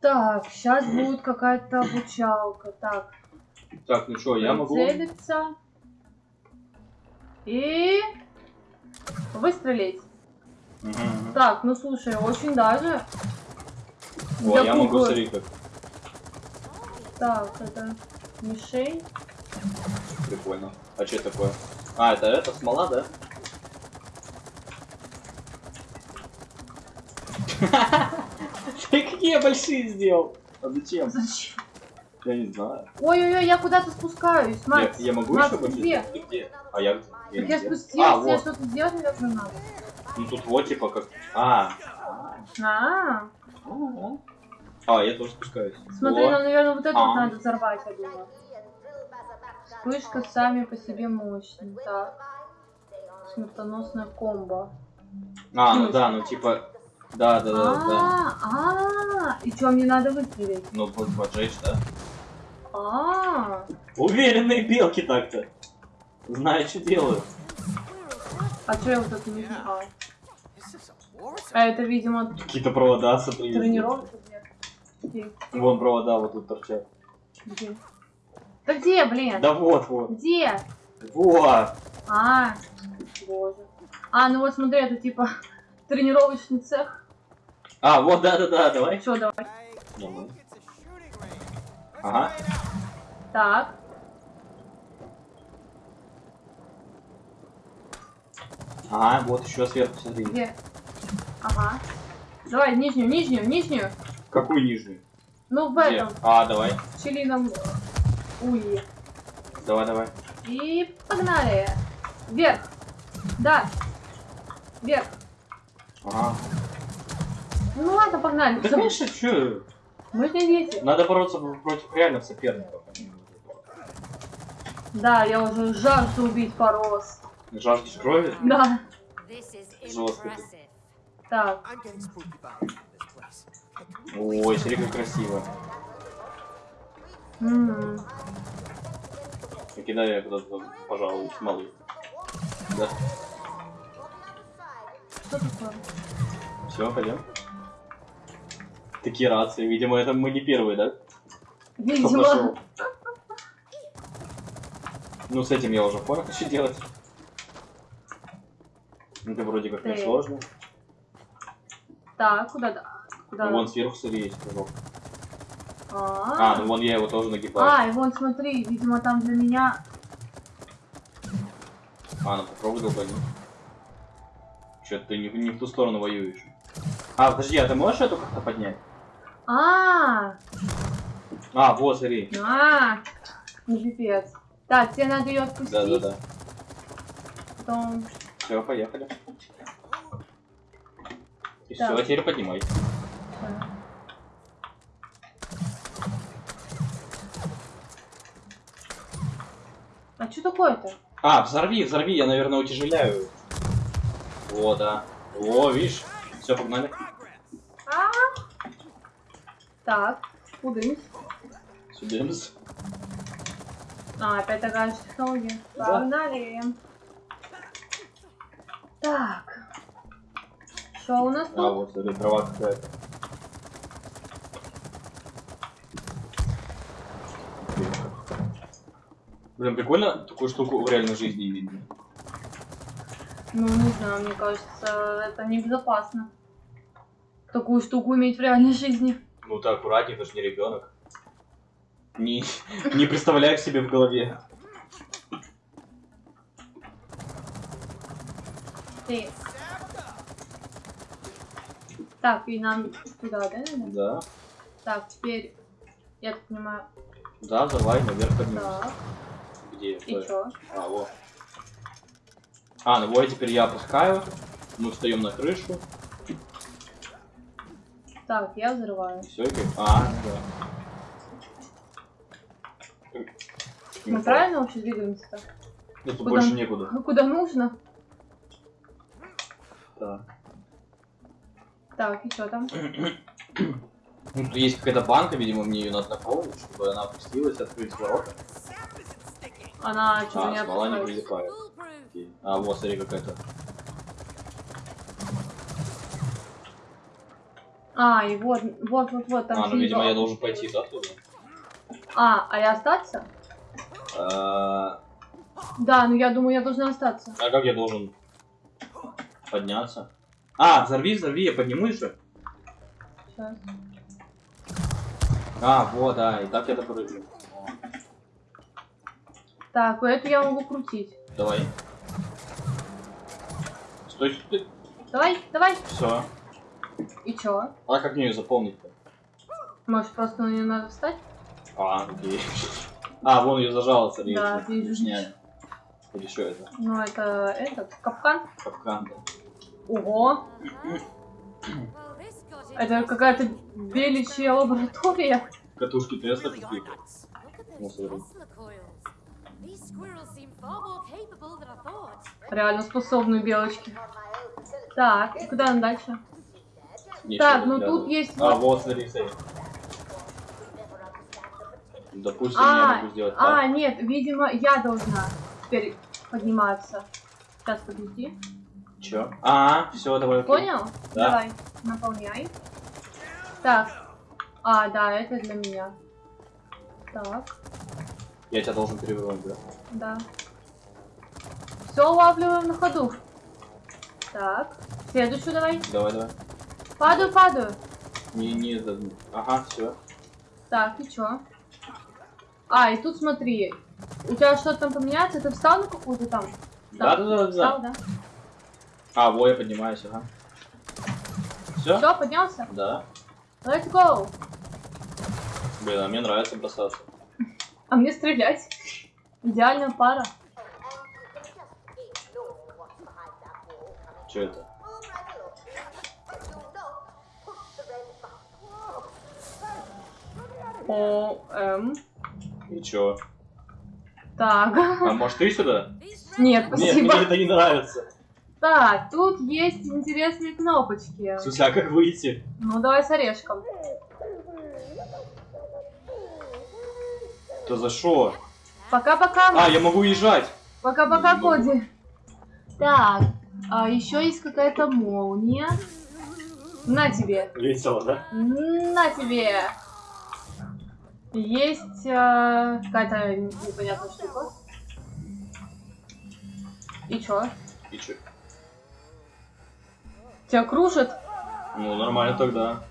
Так, сейчас будет какая-то обучалка. Так, Так, ну что, я могу... целиться. И... Выстрелить. Мгм, мгм. Так, ну слушай, очень даже. О, для я могу, смотри, как Так, это мишень. прикольно. А что такое? А, это это смола, да? Ты какие большие сделал? А зачем? Зачем? Я не знаю. Ой-ой-ой, я куда-то спускаюсь, Я, Макс. я могу Макс, еще где? Ты где? А я, я я где? спустилась, А, я вот. что-то сделать, наверное, надо. Ну тут вот типа как... А. А, А, а, я тоже спускаюсь. смотри, О. нам, наверное, вот это А. надо взорвать, я думаю. Вспышка сами по себе мощная. Так. Смертоносная комбо. А, ну да, ну типа... Да, да, да, да. А, а, и что мне надо выстрелить? Ну, поджечь, да? А, Уверенные белки так-то. Знают, что делают. а что я вот это не знаю? А это, видимо, Какие-то провода, где? Где? Где? Вон провода вот тут торчат. Где? Да где, блин? Да вот, вот. Где? Вот. А, боже. А, ну вот смотри, это типа тренировочный цех. А, вот, да-да-да, давай. Все, давай. Давай. Ага. Так. Ага, вот еще сверху, смотри. Где? Ага. Давай, нижнюю, нижнюю, нижнюю. Какую нижнюю? Ну, в Где? этом, А, давай. в пчелином улье. Давай, давай. И погнали. Вверх. Да. Вверх. Ага. Ну ладно, погнали. Да, конечно, что? Мы же не дети. Надо бороться против реальных соперников. Да, я уже жажду убить раз. Жаждешь крови? Да. Жестко. Так. Ой, смотри, как красиво. Кидаю я куда-то, пожалуй, смолы. Да? Что такое? Все, пойдем. Такие рации, видимо, это мы не первые, да? Видимо. Ну, с этим я уже понял, что делать. Это вроде как не сложно. Так, куда да? Куда? Ну, вон сверху, смотри, есть кружок. А, А, ну вон я его тоже нагибаю. а, и вон смотри, видимо там для меня. А, ну попробуй долбани. Че ты не, в- не в ту сторону воюешь? А, подожди, а ты можешь эту как-то поднять? А, А, вот, смотри. а, ну пипец. Так, тебе надо ее отпустить. Да-да-да. Потом. Все, поехали. И Так. все, теперь поднимай. А что такое-то? А, взорви, взорви, я, наверное, утяжеляю. О, да. О, видишь? Все, погнали. А, так, кудынь. Сюдемс. А, опять такая же технология. Да. Погнали. Так. Что у нас А, тут? вот, смотри, трава какая-то. Блин, прикольно такую штуку в реальной жизни видно. Ну, не знаю, мне кажется, это небезопасно. Такую штуку иметь в реальной жизни. Ну ты аккуратнее, ты же не ребенок. Не, не представляй к себе в голове. Ты. Так, и нам туда, да? Да. Так, теперь, я так понимаю, Да, давай, наверх поднимемся. так, Где? и чё? А, вот. А, ну вот теперь я опускаю. Мы встаем на крышу. Так, я взрываю. Все, и как... А, да. Мы правильно вообще двигаемся-то? Ну, тут Куда? больше некуда. Куда нужно? Так. Так, и что там? Ну, тут есть какая-то банка, видимо, мне ее надо наполнить, чтобы она опустилась, открыть ворота. Она что-то А, не не прилипает. Окей. А, вот, смотри, какая-то. А, и вот, вот, вот, вот, там А, ну, видимо, я должен пойти, да, туда? А, а я остаться? А Да, ну я думаю, я должна остаться. а как я должен подняться? А, взорви, взорви, я поднимусь же. Сейчас. А, вот, да, и так я допрыгну. Так, эту я могу крутить. Давай. Стой, стой. Давай, давай. Все. И чё? А как мне ее заполнить-то? Может, просто на нее надо встать? А, окей. А, вон ее зажало, смотри. Да, вижу. снять. Или что это? Ну, это этот, капкан. Капкан, да. Ого, это какая-то беличья лаборатория. Катушки Тесла какие-то. Ну, смотри. Реально способные белочки. Так, и куда нам дальше? Нечего Так, ну тут есть А, вот... смотри, смотри. Допустим, А, я могу сделать а, так. нет, видимо, я должна теперь подниматься. Сейчас, подожди. Чё? А, все, давай. Понял? Да. Давай, наполняй. Так. А, да, это для меня. Так, Я тебя должен перевернуть, да? Да. Все улавливаем на ходу. Так, следующую давай. Давай, давай. Падаю, падаю. Не, не, это... Ага, все. Так, и чё? А, и тут смотри. У тебя что-то там поменяется? Ты встал на какую-то там? Да, да, да, Встал, да. да? А, во, я поднимаюсь, ага. Все? Все, поднялся? Да. Let's go. Блин, а мне нравится бросаться. А мне стрелять. Идеальная пара. Че это? О, эм. И чё? Так. А может ты сюда? Нет, Нет, спасибо. мне это не нравится. Так, тут есть интересные кнопочки. В смысле, а как выйти? Ну, давай с орешком. То за что? Пока-пока. А, я могу уезжать. Пока-пока, могу. Коди. Так, а еще есть какая-то молния. На тебе. Весело, да? На тебе. Есть э, какая-то непонятная штука. И чё? И чё? Тебя кружит? Ну, нормально тогда.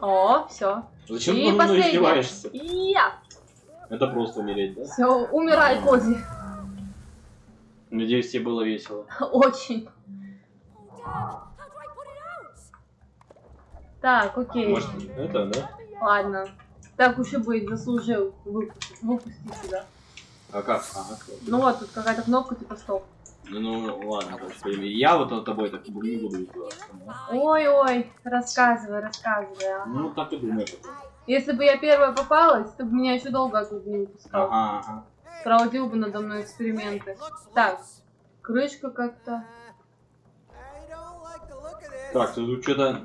О, все. Зачем ты издеваешься? Я. Это просто умереть, да? Все, умирай, Коди. Надеюсь, тебе было весело. Очень. Так, окей. Может, это, да? Ладно. Так уж и быть, заслужил выпустить, выпустить тебя. А как? Ага. Ну вот, тут какая-то кнопка типа стоп. Ну, ну ладно, короче. Я вот над тобой так не буду издеваться. Ой-ой, рассказывай, рассказывай. а. Ну, так и думаю. Если бы я первая попалась, ты бы меня еще долго оттуда не выпускал. Ага, ага. Проводил бы надо мной эксперименты. Так, крышка как-то. Так, тут что-то...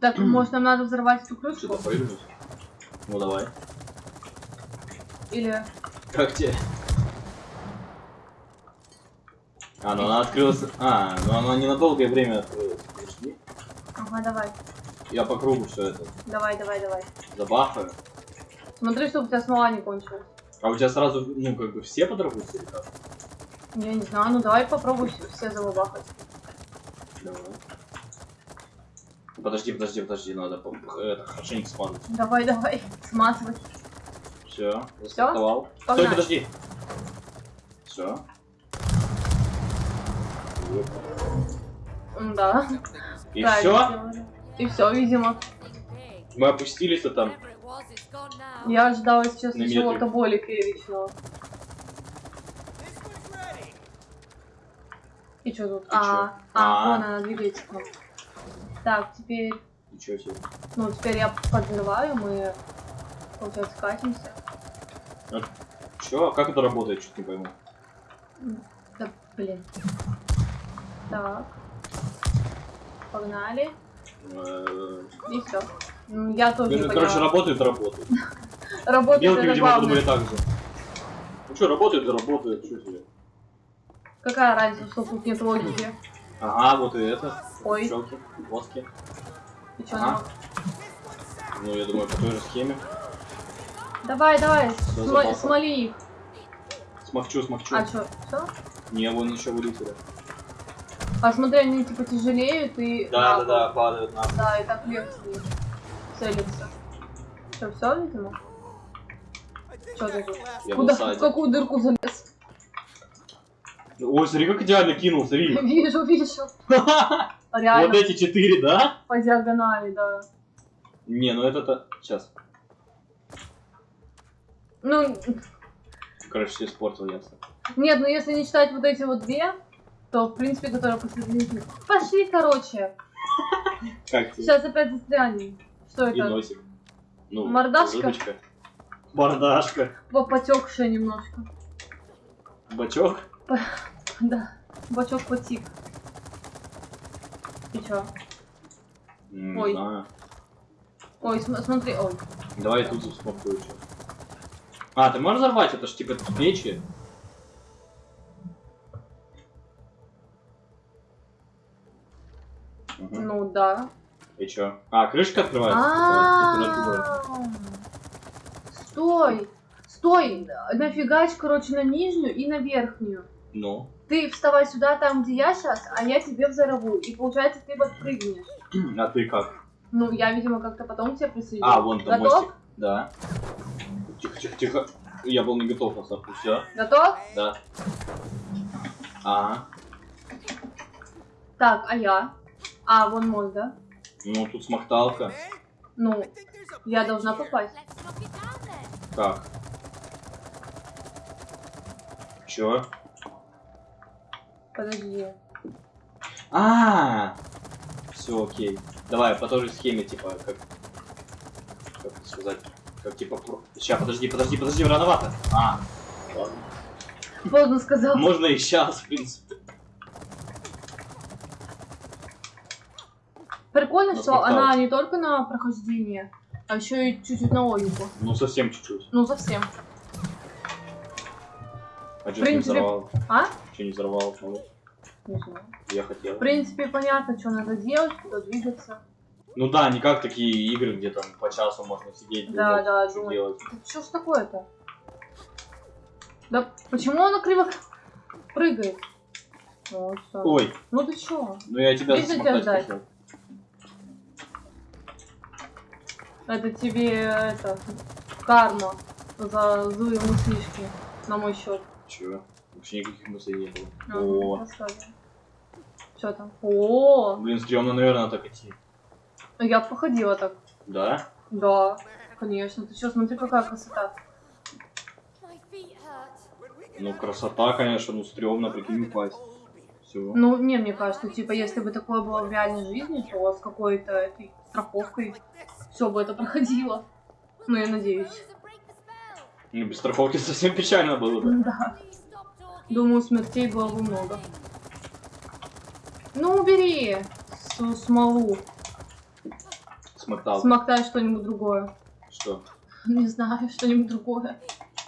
Так, может нам надо взорвать эту крышку? Что-то. Ну, давай. Или... Как тебе? А, ну она открылась... А, ну она не на долгое время открылась. Подожди. Ага, давай. Я по кругу все это Давай, давай, давай. забахаю. Смотри, чтобы у тебя смола не кончилась. А у тебя сразу, ну, как бы все подорвутся или как? Я не знаю, ну давай попробуй все- все залабахать. Давай. Подожди, подожди, подожди, надо по- это, хорошенько смазать. Давай, давай, смазывай. Все, застартовал. Стой, подожди. Все. Да. И правильно все? И все, видимо. Мы опустились-то там. Я ожидала сейчас На чего-то более фееричного. И что тут? А, чё? а, А. вон она двигается. Так, теперь, Ничего себе. ну, теперь я подрываю, мы, получается, катимся. Че? Как это работает? Чуть не пойму. Да, блин. Так. Погнали. Э, И все. Я тоже не ну, Короче, поняла. работает, работает. Работает Белки, это видимо, главное. подумали так же. Ну что, работает, работает, что тебе? Какая разница, что тут нет логики? Ага, вот и это. Ой, Пчелки, воски. ты чё, Ага. ну? Ну, я думаю, по той же схеме. Давай, давай, запал. смоли их. Смахчу, смахчу. А чё, всё? Не, вон еще вылетели. А смотри, они типа тяжелеют и... на пол. падают на Да, и так легче целиться. Что, все, видимо? I ты Куда, в какую дырку залез? Ой, смотри, как идеально кинул, смотри. Вижу, вижу. Вот Реально, эти четыре, да? по диагонали, да. Не, ну это-то... Сейчас. Ну, Короче, все испортил ясно. нет, ну если не считать вот эти вот две, то, в принципе, которые посередине. Пошли, короче. Как? Сейчас опять застрянем. Что И это? носик. Ну, Мордашка? улыбочка. Мордашка. По- Потекшая немножко. Бачок. Да. Бачок потик. И чё? М, Ой. Не знаю. Ой, см- смотри, ой. Давай я тут еще. А, ты можешь взорвать? Это ж типа печи. Ну да. И чё? А, крышка открывается. А. Стой! Стой! Нафигач, короче, на нижнюю и на верхнюю. Ну. Ты вставай сюда, там, где я сейчас, а я тебе взорву. И получается, ты подпрыгнешь. А ты как? Ну, я, видимо, как-то потом к тебе присоединю. А, вон там Готов? мостик. Да. Тихо, тихо, тихо. Я был не готов на самом Все? Готов? Да. Ага. Так, а я? А, вон мой, да? Ну, тут смахталка. Ну, я должна попасть. Так. Чё? Подожди. А, все окей. Давай по той же схеме, типа, как, как сказать, как типа, сейчас, подожди, подожди, подожди, рановато. А, ладно. Поздно сказал. Можно и сейчас, в принципе. Прикольно, Ну, что она не только на прохождение, а еще и чуть-чуть на логику. Ну совсем чуть-чуть. Ну, совсем. А что не взорвал? А? Че не взорвал? Ну, Не знаю. я хотел. В принципе, понятно, что надо делать, куда двигаться. Ну да, не как такие игры, где там по часу можно сидеть, Да, думать, да, что думать. делать. Что ж такое-то? Да почему она криво прыгает? Вот. Ой, Ну ты чё? ну я тебя ждать. хотел. Это тебе это карма за злые мыслишки на мой счет. Чего? Вообще никаких мыслей не было. А, О, рассказывай. Что там? О, блин, стрёмно, наверное, так идти. я походила так. Да? Да, конечно. Ты что, смотри, какая красота. Ну, красота, конечно, ну, стрёмно, прикинь, упасть. Все. Ну, не, мне кажется, типа, если бы такое было в реальной жизни, то с какой-то этой страховкой все бы это проходило. Ну, я надеюсь. Ну, без страховки совсем печально было бы. Да. Думаю, смертей было бы много. Ну, убери с- смолу. Смоктал. Смоктай что-нибудь другое. Что? Не знаю, что-нибудь другое.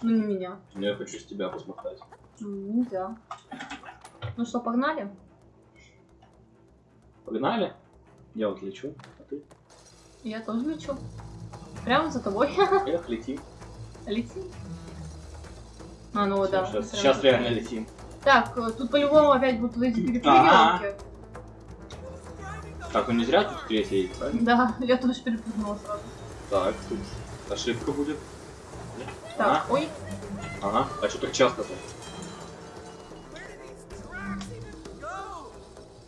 Ну, не меня. Ну, я хочу с тебя посмотреть. М, Нельзя. Ну что, погнали? Погнали? Я вот лечу, а ты? Я тоже лечу. Прямо за тобой. Эх, летим. Лети. А, ну да. сейчас, сейчас реально летим. Так, э, тут по-любому опять будут эти перепрыгивалки. Так, ну не зря тут третий едет, правильно? Да, я тоже перепрыгнула сразу. Так, тут ошибка будет. Так, ой, Ага, а что так часто-то?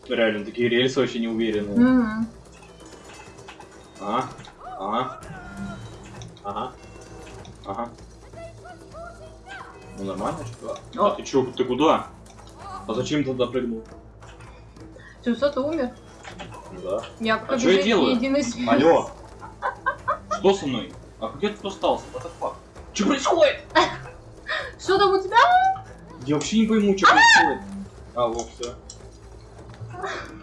Реально, такие рельсы очень неуверенные. Мгм. Ага, ага, ага, ага. Ну нормально, что? О. А ты чё, ты куда? А зачем ты туда прыгнул? Что, ты умер? Да. Я А чё я делаю? Алло! Что со мной? А где ты остался? What the fuck? Что происходит? Что там у тебя? Я вообще не пойму, что происходит. А, вот, все.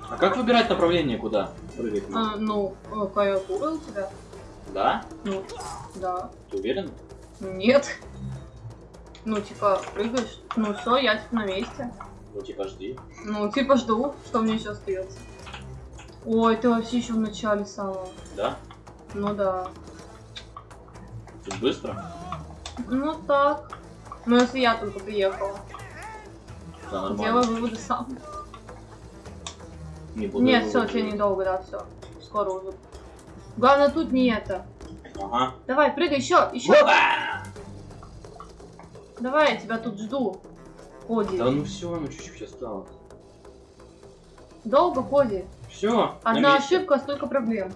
А как выбирать направление, куда прыгать? А, ну, э, клавиатура у тебя. Да? Ну, да. Ты уверен? Нет. Ну, типа, прыгаешь. Ну все, я типа на месте. Ну, типа, жди. Ну, типа, жду, что мне еще остается. Ой, ты вообще еще в начале самого. Да? Ну да. Тут быстро? Ну так. Ну если я только приехала. Да, нормально. Делай выводы сам. Не буду Нет, все, тебе недолго, да, все. Скоро уже. Главное тут не это. Ага. Давай, прыгай, еще, еще. Опа! Давай, я тебя тут жду. Коди. Да ну все, ну чуть-чуть осталось. Долго, Коди. Все. Одна ошибка, столько проблем.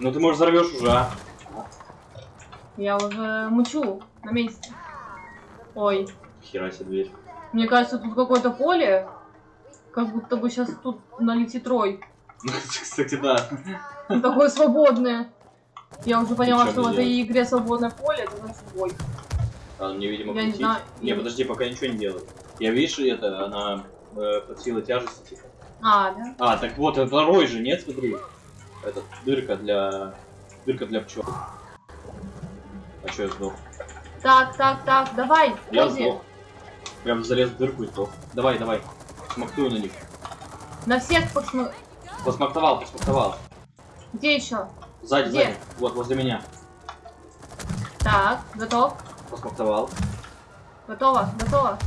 Ну ты, может, взорвешь уже, а? Я уже мучу на месте. Ой, Хера себе дверь. мне кажется, тут какое-то поле. Как будто бы сейчас тут налетит рой. Кстати, да. Такое свободное. Я уже поняла, что в этой игре свободное поле, это значит бой. А, мне, видимо, Я не знаю. Не, подожди, пока ничего не делает. Я, видишь, это, она э, под силой тяжести, типа. А, да? А, так вот, это рой же, нет, смотри. Это дырка для... Дырка для пчел. А что я сдох? Так, так, так, давай, Я сдох. Прям залез в дырку и сдох. Давай, давай. Смоктую на них. На всех посмотри. Посмоктовал, посмоктовал. Где еще? Сзади, Где? сзади. Вот, возле меня. Так, готов? Посмоктовал. Готово, готово.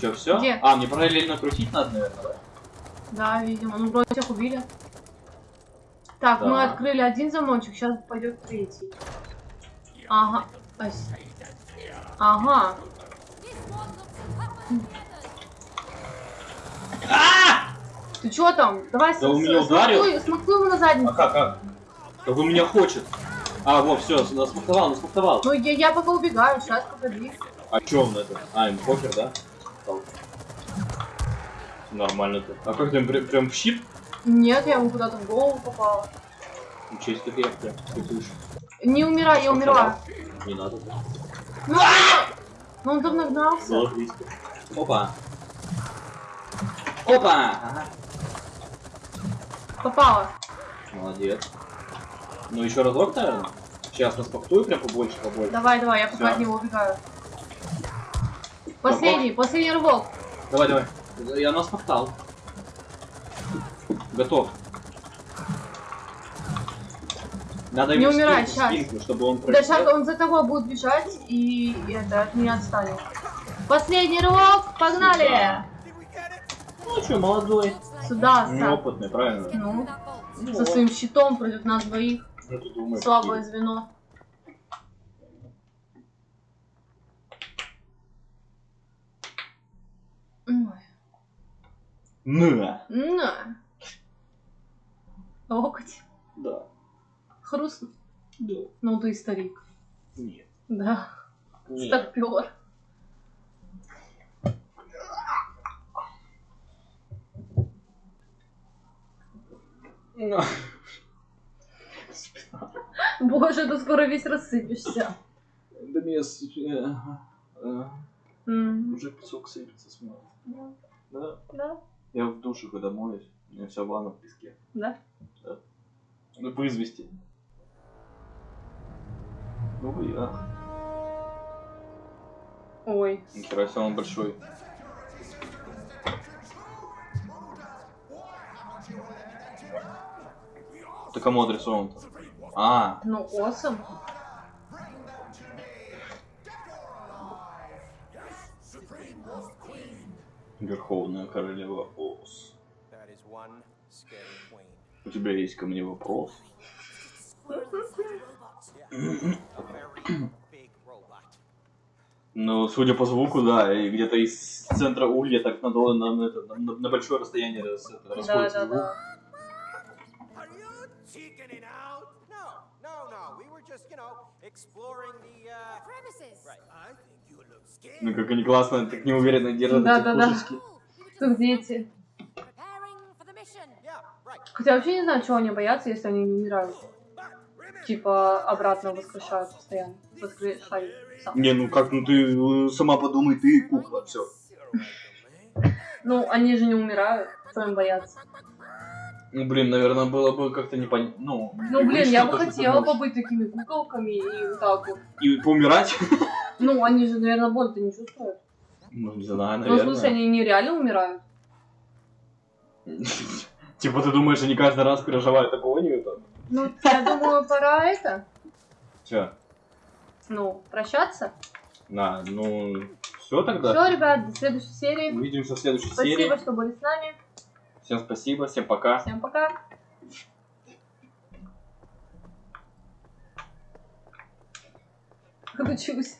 Че, все? Где? А, мне параллельно крутить надо, наверное, да? Да, видимо. Ну, вроде всех убили. Так, мы Так. открыли один замочек, сейчас пойдет третий. Ага. Ага. Ты чё там? Давай Да он меня смахнуй- ударил. смахнуй его на задницу. А как, как? Как он меня хочет. А, вот, все, насмоктовал, насмоктовал. Ну, я, я пока убегаю, сейчас погоди. А чё он это? А, им покер, да? Стал. Нормально-то. А как ты прям, прям в щит? Нет, я ему куда-то в голову попала. Ничего себе, я прям. Не умирай, я умерла. Не надо. да. Ну, ну, он там нагнался. Опа. Опа! Ага. Попала. Молодец. Ну еще разок, наверное. Сейчас распактую прям побольше, побольше. Давай, давай, я пока Всё. от него убегаю. Последний, последний рывок. Давай, давай. Я нас повтал. Готов. Надо Не умирай, щас. спинку, чтобы он Да сейчас он за тобой будет бежать и это от меня отстанет. Последний рывок, погнали! Ну что, молодой. Сюда, Сап. Неопытный, правильно? Ну. Ну, со вот. своим щитом против нас двоих. Ты думаешь? Слабое звено. Ой, На. На. Локоть. Да. Хрустно. Да. Ну ты старик. Нет. Да. Нет. Старпер. Боже, ты скоро весь рассыпешься. Да мне с- э, э, уже песок сыпется с меня. Да, Да. да, Я в душе, когда моюсь, у меня вся ванна в песке. да. Ну, вызвести. Ну, а. Ой. Нихера себе, он большой. Ты кому адресован-то? А, Ну, осом. Верховная Королева Ос. У тебя есть ко мне вопрос? Ну, судя по звуку, да, и где-то из центра улья так на, на, на, на, на большое расстояние рас- это, Да, расходится да, звук. да. Just, you know, exploring the, uh... Premises. Right. I think you look scared. Ну, как они классно, так неуверенно держат Да, эти да, да. just дети. Хотя вообще не знаю, чего они боятся, если они не умирают. Типа обратно воскрешают постоянно. Воскрешают сам. Не, ну как, ну ты э, сама подумай, ты кукла, все. Ну, они же не умирают. Что им бояться? Ну, блин, наверное, было бы как-то непонятно. Ну, Ну, блин, я бы хотела побыть такими куколками и вот так вот. И поумирать? Ну, они же, наверное, боль-то не чувствуют. Ну, не знаю, Ну, в наверное. смысле, они не реально умирают. Типа ты думаешь, они каждый раз проживают агонию там? Ну, я думаю, пора это, Чё? ну, прощаться. На, ну... Все тогда? Все, ребят, до следующей серии. Увидимся в следующей Спасибо, серии. что были с нами. Всем спасибо, всем пока. Всем пока. Кручусь.